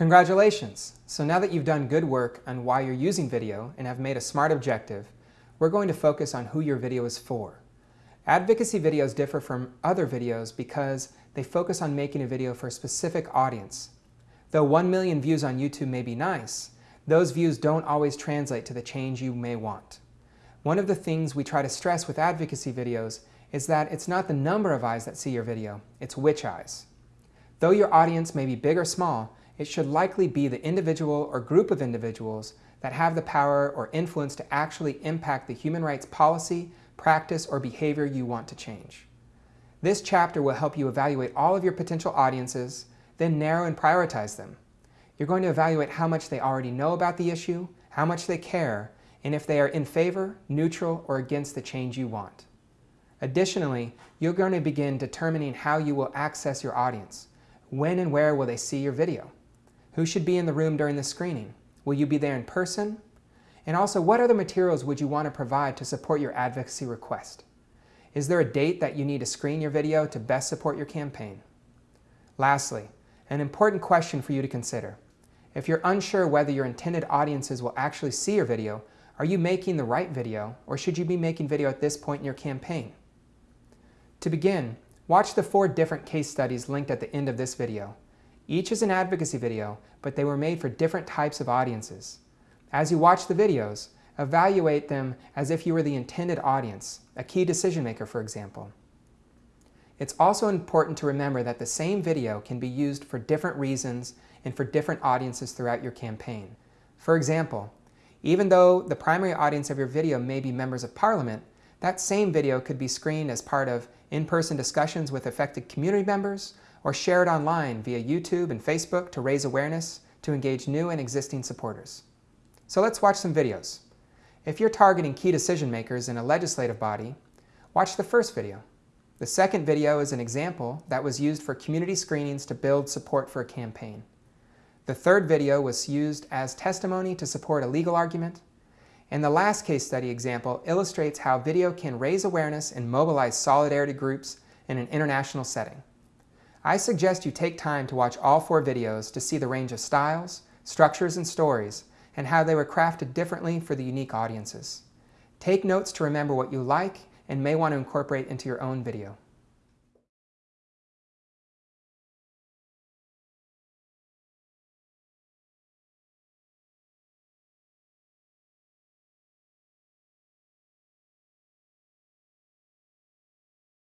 Congratulations! So now that you've done good work on why you're using video and have made a SMART objective, we're going to focus on who your video is for. Advocacy videos differ from other videos because they focus on making a video for a specific audience. Though 1 million views on YouTube may be nice, those views don't always translate to the change you may want. One of the things we try to stress with advocacy videos is that it's not the number of eyes that see your video, it's which eyes. Though your audience may be big or small, it should likely be the individual or group of individuals that have the power or influence to actually impact the human rights policy, practice, or behavior you want to change. This chapter will help you evaluate all of your potential audiences, then narrow and prioritize them. You're going to evaluate how much they already know about the issue, how much they care, and if they are in favor, neutral, or against the change you want. Additionally, you're going to begin determining how you will access your audience. When and where will they see your video? Who should be in the room during the screening? Will you be there in person? And also, what other materials would you want to provide to support your advocacy request? Is there a date that you need to screen your video to best support your campaign? Lastly, an important question for you to consider. If you're unsure whether your intended audiences will actually see your video, are you making the right video or should you be making video at this point in your campaign? To begin, watch the four different case studies linked at the end of this video. Each is an advocacy video, but they were made for different types of audiences. As you watch the videos, evaluate them as if you were the intended audience, a key decision maker, for example. It's also important to remember that the same video can be used for different reasons and for different audiences throughout your campaign. For example, even though the primary audience of your video may be members of parliament, that same video could be screened as part of in-person discussions with affected community members or share it online via YouTube and Facebook to raise awareness to engage new and existing supporters. So let's watch some videos. If you're targeting key decision makers in a legislative body, watch the first video. The second video is an example that was used for community screenings to build support for a campaign. The third video was used as testimony to support a legal argument. And the last case study example illustrates how video can raise awareness and mobilize solidarity groups in an international setting. I suggest you take time to watch all four videos to see the range of styles, structures, and stories, and how they were crafted differently for the unique audiences. Take notes to remember what you like and may want to incorporate into your own video.